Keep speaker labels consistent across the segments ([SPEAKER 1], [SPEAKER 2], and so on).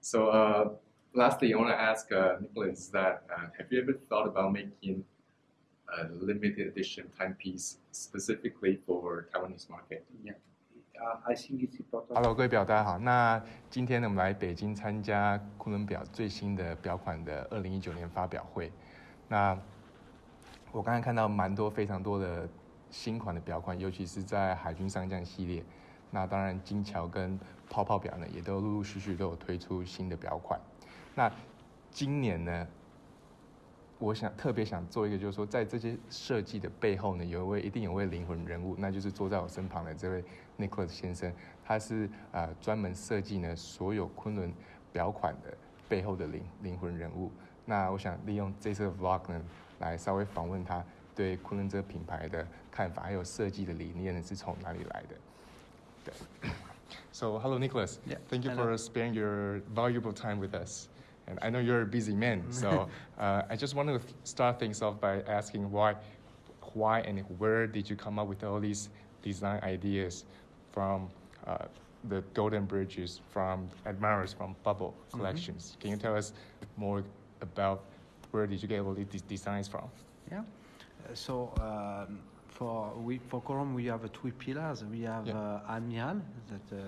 [SPEAKER 1] So uh, lastly, I want to ask uh, Nicholas that uh, have you ever thought about making a limited edition timepiece specifically for Taiwanese market?
[SPEAKER 2] Yeah. Uh, I think it's important.
[SPEAKER 3] Hello，各位表大家好。那今天呢，我们来北京参加昆仑表最新的表款的二零一九年发表会。那我刚才看到蛮多非常多的新款的表款，尤其是在海军上将系列。 那当然，金桥跟泡泡表呢，也都陆陆续续都有推出新的表款。那今年呢，我想特别想做一个，就是说，在这些设计的背后呢，有一位一定有位灵魂人物，那就是坐在我身旁的这位 Nicholas 先生。他是呃专门设计呢所有昆仑表款的背后的灵灵魂人物。那我想利用这次的 Vlog 呢，来稍微访问他对昆仑这个品牌的看法，还有设计的理念呢是从哪里来的。So, hello, Nicholas.
[SPEAKER 2] Yeah,
[SPEAKER 3] Thank you
[SPEAKER 2] hello.
[SPEAKER 3] for sparing your valuable time with us. And I know you're a busy man, so uh, I just want to start things off by asking why, why and where did you come up with all these design ideas from uh, the golden bridges, from Admirals, from bubble collections? Can you tell us more about where did you get all these designs from?
[SPEAKER 2] Yeah. So um, for we for Corum we have uh, three pillars. We have
[SPEAKER 3] Yeah.
[SPEAKER 2] uh, Admiral that uh,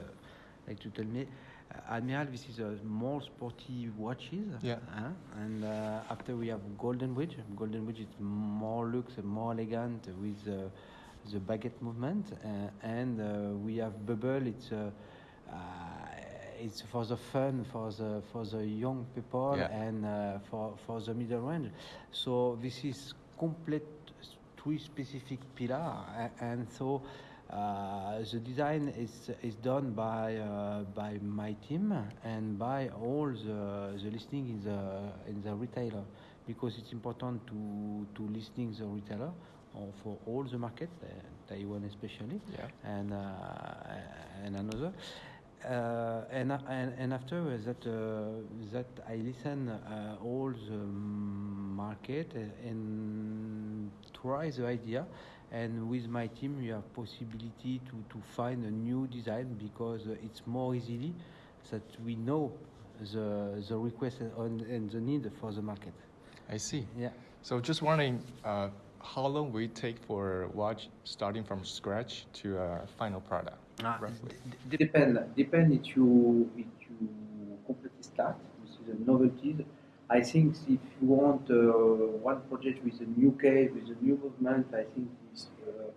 [SPEAKER 2] like to tell me. Uh, Admiral, this is a more sporty watches.
[SPEAKER 3] Yeah.
[SPEAKER 2] huh? And uh, after we have Golden Bridge. Golden Bridge is more looks, more elegant with uh, the baguette movement. Uh, and uh, we have Bubble. It's uh, uh, it's for the fun, for the for the young people,
[SPEAKER 3] Yeah.
[SPEAKER 2] and uh, for for the middle range. So this is complete three specific pillars, and so uh, the design is is done by uh, by my team and by all the the listening in the in the retailer because it's important to to listening the retailer or for all the markets, uh, Taiwan especially
[SPEAKER 3] Yeah.
[SPEAKER 2] and uh, and another. Uh, and, and and after that uh, that I listen uh, all the market and try the idea and with my team we have possibility to, to find a new design because uh, it's more easily that we know the the request and, and the need for the market
[SPEAKER 3] I see.
[SPEAKER 2] yeah
[SPEAKER 3] So just wondering, uh, how long will it take for a watch starting from scratch to a final product?
[SPEAKER 2] Ah,
[SPEAKER 3] roughly?
[SPEAKER 2] d- depend. Depend if you if you completely start. This is a novelties. I think if you want uh, one project with a new case, with a new movement, I think this uh,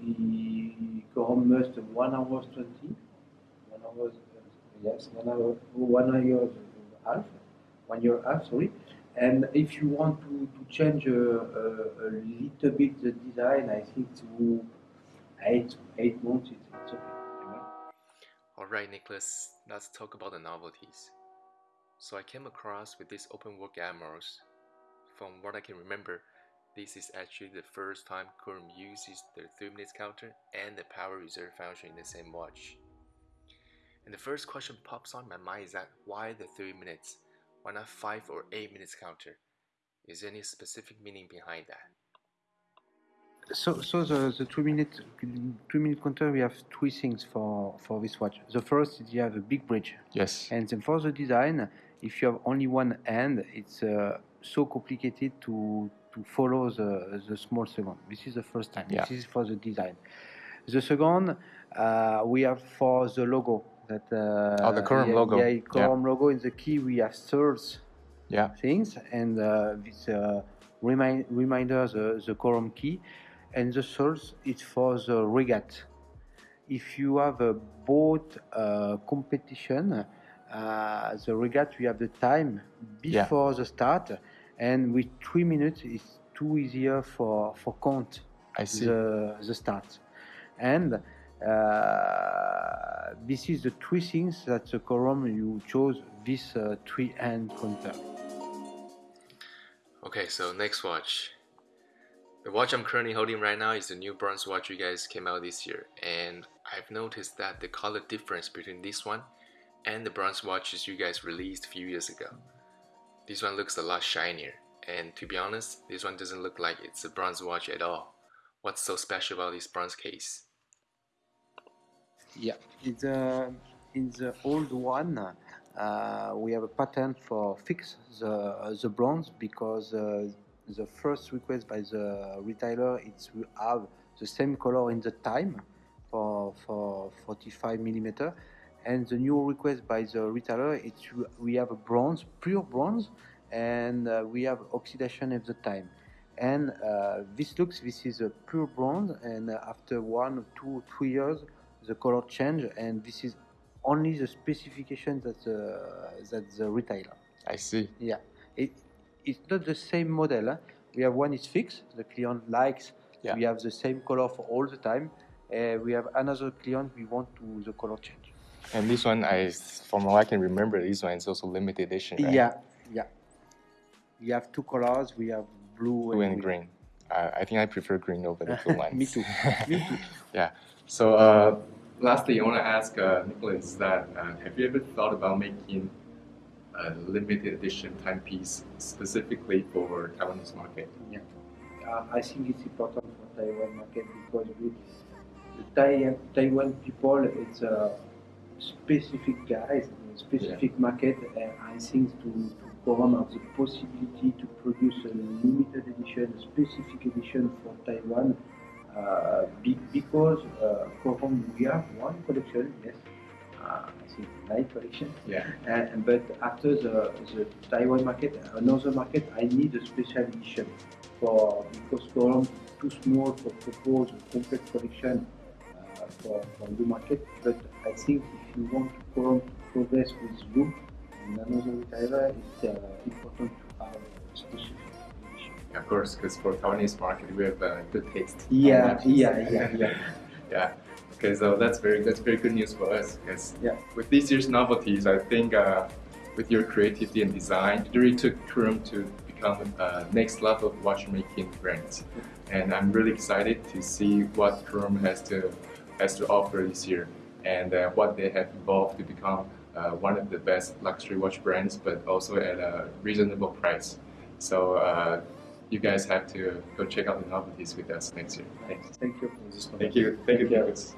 [SPEAKER 2] he Corum must one hour twenty. One hour, uh, yes, one hour, one hour half, one year half. Sorry. And if you want to, to change a, a, a little bit the design, I think to eight eight months it's, it's okay.
[SPEAKER 1] Alright, Nicholas, let's talk about the novelties. So I came across with these open work. From what I can remember, this is actually the first time Corum uses the 3 minutes counter and the power reserve function in the same watch. And the first question pops on my mind is that why the 3 minutes? Why not 5 or 8 minutes counter? Is there any specific meaning behind that?
[SPEAKER 2] So, so the, the two minute two minute counter we have three things for for this watch. The first is you have a big bridge,
[SPEAKER 3] Yes.
[SPEAKER 2] and then for the design, if you have only one hand, it's uh, so complicated to to follow the the small second. This is the first time.
[SPEAKER 3] Yeah.
[SPEAKER 2] This is for the design. The second, uh, we have for the logo that. Uh,
[SPEAKER 3] Oh, the
[SPEAKER 2] yeah,
[SPEAKER 3] logo.
[SPEAKER 2] Yeah,
[SPEAKER 3] Yeah.
[SPEAKER 2] Logo in the key we have thirds
[SPEAKER 3] Yeah.
[SPEAKER 2] things and uh, this uh, remind reminder the, the Corum key and the source is for the regat if you have a boat uh, competition uh, the regat you have the time
[SPEAKER 3] Yeah.
[SPEAKER 2] before the start and with three minutes it's too easier for for count
[SPEAKER 3] I see.
[SPEAKER 2] the, the start and uh, this is the three things that the Corum you chose this uh, three hand counter
[SPEAKER 1] Okay, so next watch. The watch I'm currently holding right now is the new bronze watch you guys came out this year, and I've noticed that the color difference between this one and the bronze watches you guys released a few years ago. This one looks a lot shinier, and to be honest, this one doesn't look like it's a bronze watch at all. What's so special about this bronze case?
[SPEAKER 2] Yeah, in the in the old one, uh, we have a patent for fix the the bronze because uh, the first request by the retailer is to have the same color in the time for for 45 millimeter, and the new request by the retailer is to, we have a bronze, pure bronze, and uh, we have oxidation of the time. And uh, this looks, this is a pure bronze, and uh, after one, two, three years, the color change, and this is only the specification that the, that the retailer.
[SPEAKER 3] I see.
[SPEAKER 2] Yeah, it, it's not the same model. Huh? We have one is fixed. The client likes.
[SPEAKER 3] Yeah.
[SPEAKER 2] We have the same color for all the time. Uh, we have another client. We want to the color change.
[SPEAKER 3] And this one, I, from what I can remember, this one is also limited edition, right?
[SPEAKER 2] Yeah, yeah. We have two colors. We have blue,
[SPEAKER 3] Blue and
[SPEAKER 2] we-
[SPEAKER 3] green. Uh, I think I prefer green over the blue ones.
[SPEAKER 2] Me too. Me too.
[SPEAKER 3] yeah.
[SPEAKER 1] So, uh, lastly, I want to ask uh, Nicholas that uh, have you ever thought about making a limited edition timepiece specifically for Taiwanese market?
[SPEAKER 2] Uh, I think it's important for Taiwan market because we, the Tai- Taiwan people, it's a specific guys, specific market, and I think to, to Corum have the possibility to produce a limited edition, a specific edition for Taiwan, uh, be, because uh, Corum, we have one collection, yes, I think nine collection,
[SPEAKER 1] Yeah.
[SPEAKER 2] and, but after the, the Taiwan market, another market, I need a special edition for because is too small to propose a complete collection uh, for, for the market. But I think if you want Corum to progress with you and another retailer, it's uh, important to have a special edition.
[SPEAKER 1] Of course, because for Taiwanese market, we have uh, good taste.
[SPEAKER 2] Yeah, yeah, yeah, yeah.
[SPEAKER 1] Yeah. Okay, so that's very that's very good news for us because
[SPEAKER 2] Yeah.
[SPEAKER 1] with this year's novelties, I think uh, with your creativity and design, it really took Corum to become uh, next level of watchmaking brands. And I'm really excited to see what Corum has to has to offer this year and uh, what they have evolved to become uh, one of the best luxury watch brands, but also at a reasonable price. So uh, you guys have to go check out the novelties with us next year.
[SPEAKER 2] Thank you for this.
[SPEAKER 1] Thank you. Thank you, Nicholas.